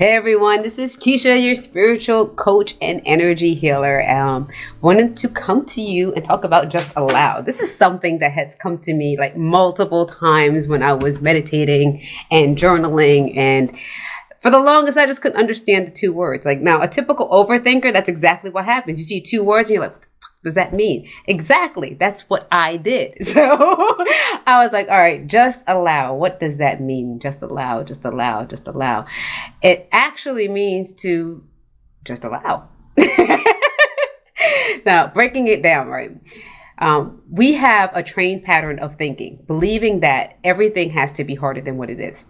Hey everyone, this is Keisha, your spiritual coach and energy healer. Um, wanted to come to you and talk about just allow. This is something that has come to me like multiple times when I was meditating and journaling and for the longest I just couldn't understand the two words. Like now a typical overthinker, that's exactly what happens. You see two words and you're like, does that mean? Exactly. That's what I did. So I was like, all right, just allow. What does that mean? Just allow, just allow, just allow. It actually means to just allow. now, breaking it down, right? Um, we have a trained pattern of thinking, believing that everything has to be harder than what it is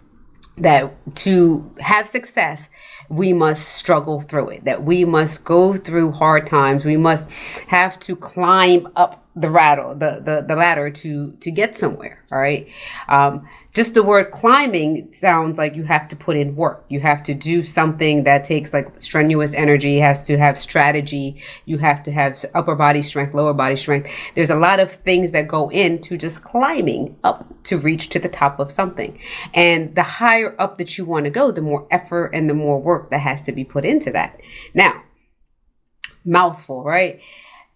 that to have success, we must struggle through it, that we must go through hard times. We must have to climb up the rattle, the, the, the ladder to, to get somewhere. All right. Um, just the word climbing sounds like you have to put in work. You have to do something that takes like strenuous energy, has to have strategy. You have to have upper body strength, lower body strength. There's a lot of things that go into just climbing up to reach to the top of something. And the higher up that you want to go, the more effort and the more work that has to be put into that. Now, mouthful, right?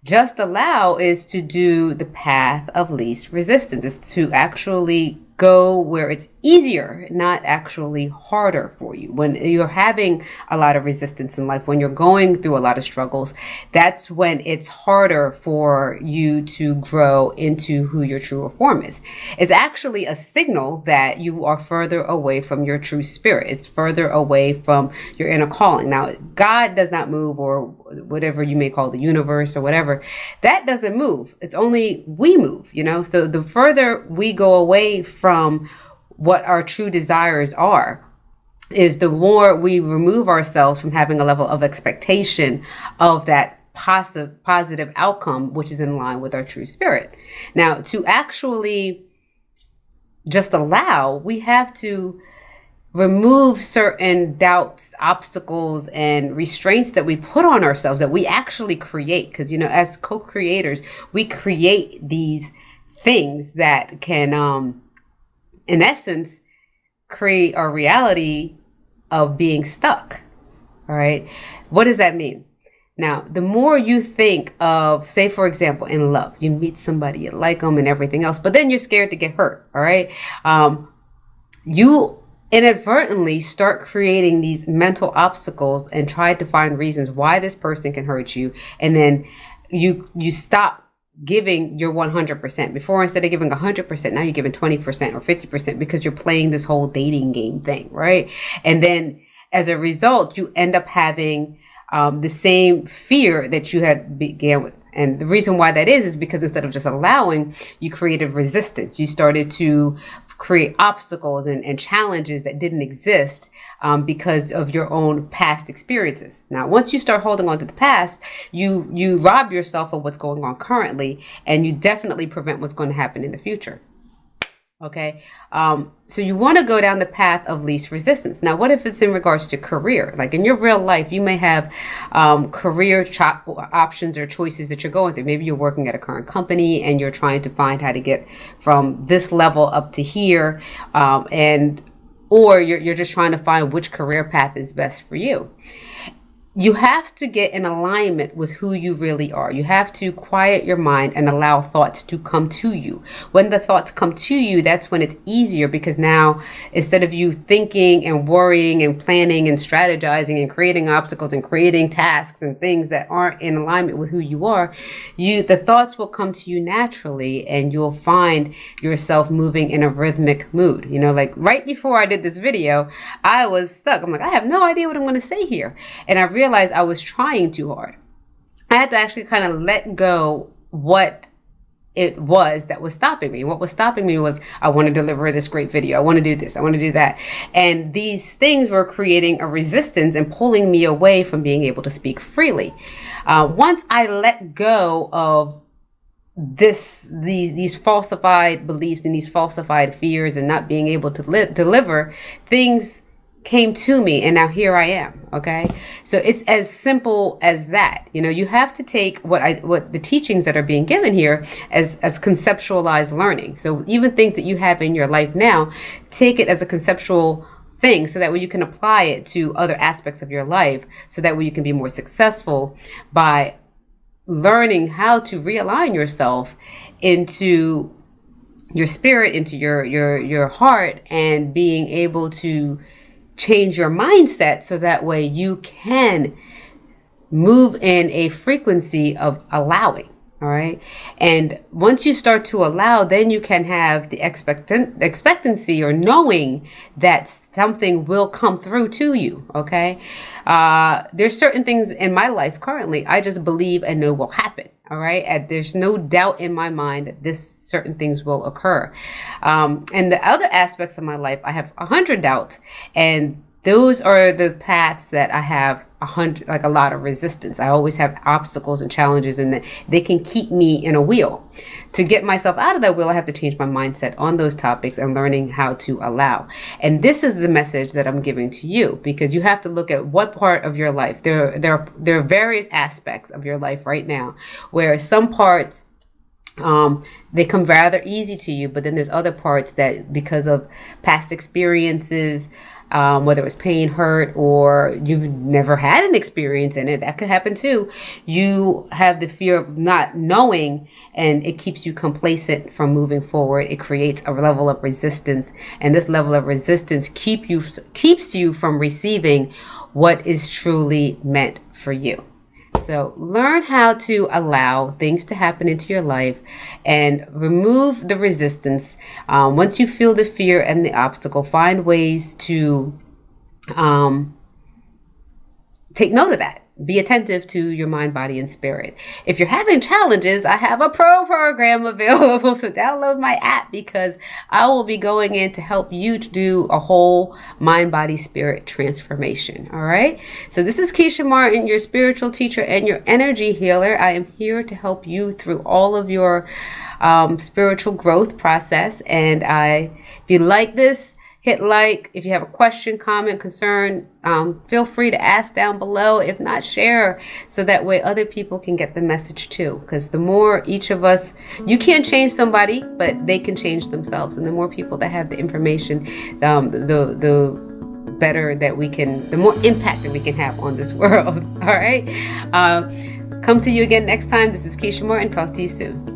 Just allow is to do the path of least resistance. It's to actually go where it's easier, not actually harder for you. When you're having a lot of resistance in life, when you're going through a lot of struggles, that's when it's harder for you to grow into who your true form is. It's actually a signal that you are further away from your true spirit. It's further away from your inner calling. Now, God does not move or whatever you may call the universe or whatever. That doesn't move. It's only we move, you know? So the further we go away from what our true desires are is the more we remove ourselves from having a level of expectation of that positive positive outcome which is in line with our true spirit now to actually just allow we have to remove certain doubts obstacles and restraints that we put on ourselves that we actually create because you know as co-creators we create these things that can um in essence, create our reality of being stuck. All right. What does that mean? Now, the more you think of, say, for example, in love, you meet somebody, you like them and everything else, but then you're scared to get hurt. All right. Um, you inadvertently start creating these mental obstacles and try to find reasons why this person can hurt you. And then you, you stop giving your 100%. Before, instead of giving 100%, now you're giving 20% or 50% because you're playing this whole dating game thing, right? And then as a result, you end up having um, the same fear that you had began with. And the reason why that is, is because instead of just allowing, you created resistance. You started to create obstacles and, and challenges that didn't exist um, because of your own past experiences. Now, once you start holding on to the past, you you rob yourself of what's going on currently, and you definitely prevent what's going to happen in the future. Okay, um, so you want to go down the path of least resistance. Now, what if it's in regards to career? Like in your real life, you may have um, career cho- options or choices that you're going through. Maybe you're working at a current company and you're trying to find how to get from this level up to here, um, and or you're, you're just trying to find which career path is best for you you have to get in alignment with who you really are. You have to quiet your mind and allow thoughts to come to you. When the thoughts come to you, that's when it's easier because now instead of you thinking and worrying and planning and strategizing and creating obstacles and creating tasks and things that aren't in alignment with who you are, you the thoughts will come to you naturally and you'll find yourself moving in a rhythmic mood. You know, like right before I did this video, I was stuck. I'm like, I have no idea what I'm going to say here. And I realized realized I was trying too hard. I had to actually kind of let go what it was that was stopping me. What was stopping me was I want to deliver this great video. I want to do this. I want to do that. And these things were creating a resistance and pulling me away from being able to speak freely. Uh, once I let go of this these these falsified beliefs and these falsified fears and not being able to li- deliver things came to me and now here I am. Okay. So it's as simple as that. You know, you have to take what I, what the teachings that are being given here as, as conceptualized learning. So even things that you have in your life now, take it as a conceptual thing so that way you can apply it to other aspects of your life so that way you can be more successful by learning how to realign yourself into your spirit into your your your heart and being able to change your mindset so that way you can move in a frequency of allowing all right. And once you start to allow, then you can have the expectant expectancy or knowing that something will come through to you. Okay. Uh, there's certain things in my life currently I just believe and know will happen. All right. And there's no doubt in my mind that this certain things will occur. Um, and the other aspects of my life, I have a hundred doubts and those are the paths that I have a hundred, like a lot of resistance. I always have obstacles and challenges, and they can keep me in a wheel. To get myself out of that wheel, I have to change my mindset on those topics and learning how to allow. And this is the message that I'm giving to you because you have to look at what part of your life. There, there, there are various aspects of your life right now where some parts um, they come rather easy to you, but then there's other parts that because of past experiences, um, whether it was pain, hurt, or you've never had an experience in it, that could happen too. You have the fear of not knowing, and it keeps you complacent from moving forward. It creates a level of resistance, and this level of resistance keep you keeps you from receiving what is truly meant for you. So learn how to allow things to happen into your life and remove the resistance. Um, once you feel the fear and the obstacle, find ways to um, take note of that be attentive to your mind, body, and spirit. If you're having challenges, I have a pro program available. So download my app because I will be going in to help you to do a whole mind, body, spirit transformation. All right. So this is Keisha Martin, your spiritual teacher and your energy healer. I am here to help you through all of your um, spiritual growth process. And I, if you like this, hit like. If you have a question, comment, concern, um, feel free to ask down below. If not, share so that way other people can get the message too. Because the more each of us, you can't change somebody, but they can change themselves. And the more people that have the information, um, the the better that we can, the more impact that we can have on this world. All right. Uh, come to you again next time. This is Keisha Moore, and talk to you soon.